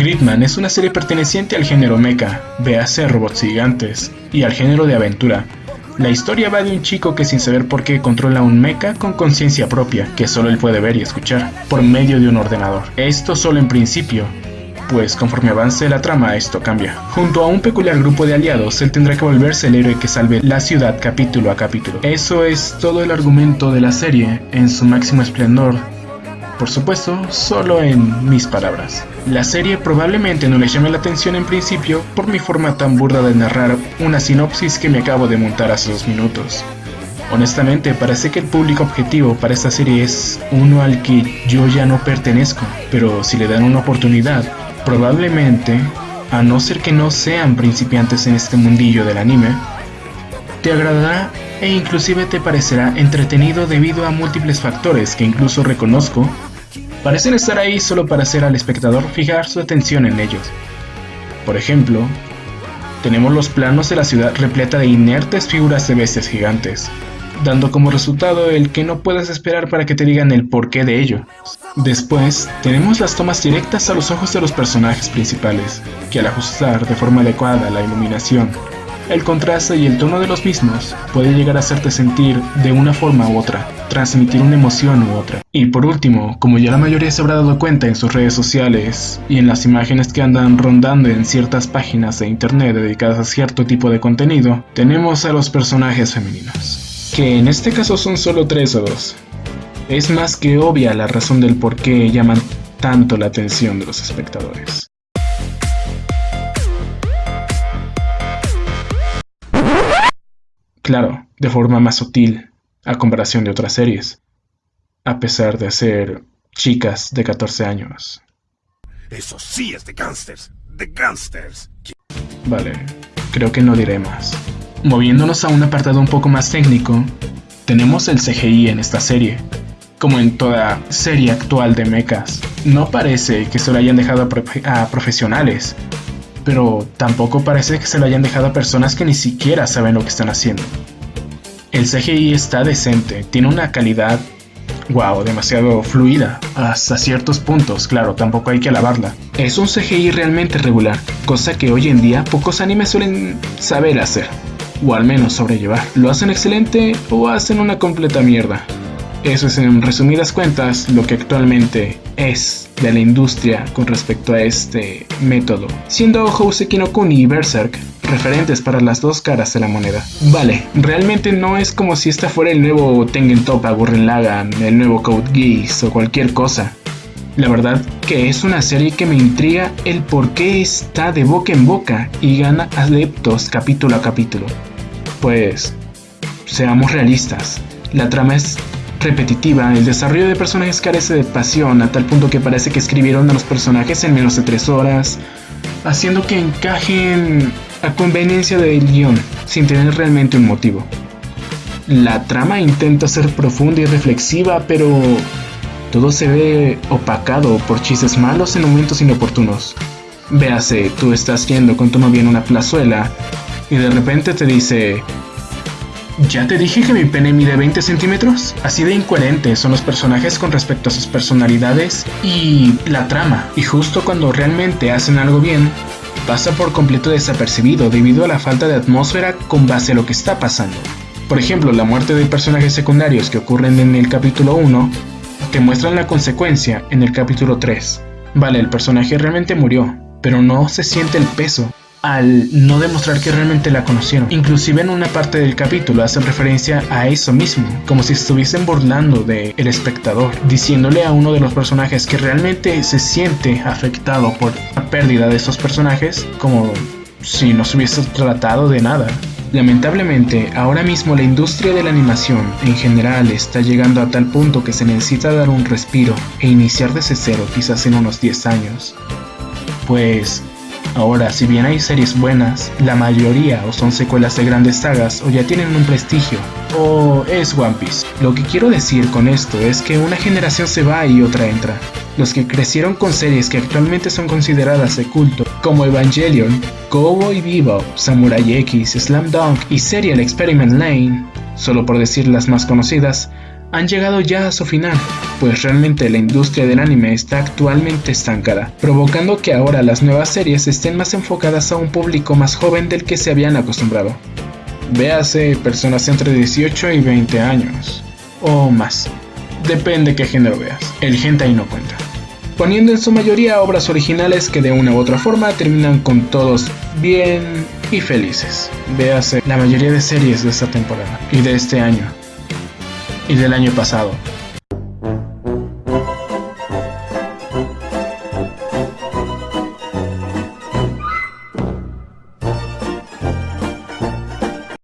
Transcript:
Gridman es una serie perteneciente al género mecha, véase robots gigantes, y al género de aventura. La historia va de un chico que sin saber por qué controla un mecha con conciencia propia, que solo él puede ver y escuchar, por medio de un ordenador. Esto solo en principio, pues conforme avance la trama esto cambia. Junto a un peculiar grupo de aliados, él tendrá que volverse el héroe que salve la ciudad capítulo a capítulo. Eso es todo el argumento de la serie en su máximo esplendor. Por supuesto, solo en mis palabras. La serie probablemente no le llame la atención en principio por mi forma tan burda de narrar una sinopsis que me acabo de montar hace dos minutos. Honestamente, parece que el público objetivo para esta serie es uno al que yo ya no pertenezco, pero si le dan una oportunidad, Probablemente, a no ser que no sean principiantes en este mundillo del anime, te agradará e inclusive te parecerá entretenido debido a múltiples factores que incluso reconozco parecen estar ahí solo para hacer al espectador fijar su atención en ellos. Por ejemplo, tenemos los planos de la ciudad repleta de inertes figuras de bestias gigantes, dando como resultado el que no puedes esperar para que te digan el porqué de ello. Después, tenemos las tomas directas a los ojos de los personajes principales, que al ajustar de forma adecuada la iluminación, el contraste y el tono de los mismos puede llegar a hacerte sentir de una forma u otra, transmitir una emoción u otra. Y por último, como ya la mayoría se habrá dado cuenta en sus redes sociales y en las imágenes que andan rondando en ciertas páginas de internet dedicadas a cierto tipo de contenido, tenemos a los personajes femeninos que en este caso son solo tres o dos. Es más que obvia la razón del por qué llaman tanto la atención de los espectadores. Claro, de forma más sutil, a comparación de otras series, a pesar de ser chicas de 14 años. Eso sí es de gangsters, de gangsters. Vale, creo que no diré más. Moviéndonos a un apartado un poco más técnico, tenemos el CGI en esta serie. Como en toda serie actual de mechas, no parece que se lo hayan dejado a, profesionales, pero tampoco parece que se lo hayan dejado a personas que ni siquiera saben lo que están haciendo. El CGI está decente, tiene una calidad, wow, demasiado fluida, hasta ciertos puntos, claro, tampoco hay que alabarla. Es un CGI realmente regular, cosa que hoy en día pocos animes suelen saber hacer o al menos sobrellevar. ¿Lo hacen excelente o hacen una completa mierda? Eso es en resumidas cuentas lo que actualmente es de la industria con respecto a este método, siendo Houseki no Kuni y Berserk referentes para las dos caras de la moneda. Vale, realmente no es como si esta fuera el nuevo Tengen Toppa, Gurren Lagann, el nuevo Code Geass o cualquier cosa. La verdad que es una serie que me intriga el por qué está de boca en boca y gana adeptos capítulo a capítulo. Pues, seamos realistas, la trama es repetitiva, el desarrollo de personajes carece de pasión a tal punto que parece que escribieron a los personajes en menos de tres horas, haciendo que encajen a conveniencia del guion, sin tener realmente un motivo. La trama intenta ser profunda y reflexiva, pero todo se ve opacado por chistes malos en momentos inoportunos. Véase, tú estás yendo con tu novia en una plazuela y de repente te dice, ¿ya te dije que mi pene mide 20 centímetros? Así de incoherentes son los personajes con respecto a sus personalidades y la trama. Y justo cuando realmente hacen algo bien, pasa por completo desapercibido debido a la falta de atmósfera con base a lo que está pasando. Por ejemplo, la muerte de personajes secundarios que ocurren en el capítulo 1 te muestran la consecuencia en el capítulo 3. Vale, el personaje realmente murió, pero no se siente el peso al no demostrar que realmente la conocieron. Inclusive en una parte del capítulo hacen referencia a eso mismo, como si estuviesen burlando del el espectador, diciéndole a uno de los personajes que realmente se siente afectado por la pérdida de esos personajes, como si no se hubiese tratado de nada. Lamentablemente, ahora mismo la industria de la animación en general está llegando a tal punto que se necesita dar un respiro e iniciar desde cero quizás en unos 10 años. Pues Ahora, si bien hay series buenas, la mayoría o son secuelas de grandes sagas o ya tienen un prestigio, o es One Piece. Lo que quiero decir con esto es que una generación se va y otra entra. Los que crecieron con series que actualmente son consideradas de culto, como Evangelion, Cowboy Bebop, Samurai X, Slam Dunk y Serial Experiment Lane, solo por decir las más conocidas, han llegado ya a su final, pues realmente la industria del anime está actualmente estancada, provocando que ahora las nuevas series estén más enfocadas a un público más joven del que se habían acostumbrado. Véase personas entre 18 y 20 años, o más, depende qué género veas, el hentai no cuenta poniendo en su mayoría obras originales que de una u otra forma terminan con todos bien y felices. Véase la mayoría de series de esta temporada y de este año y del año pasado.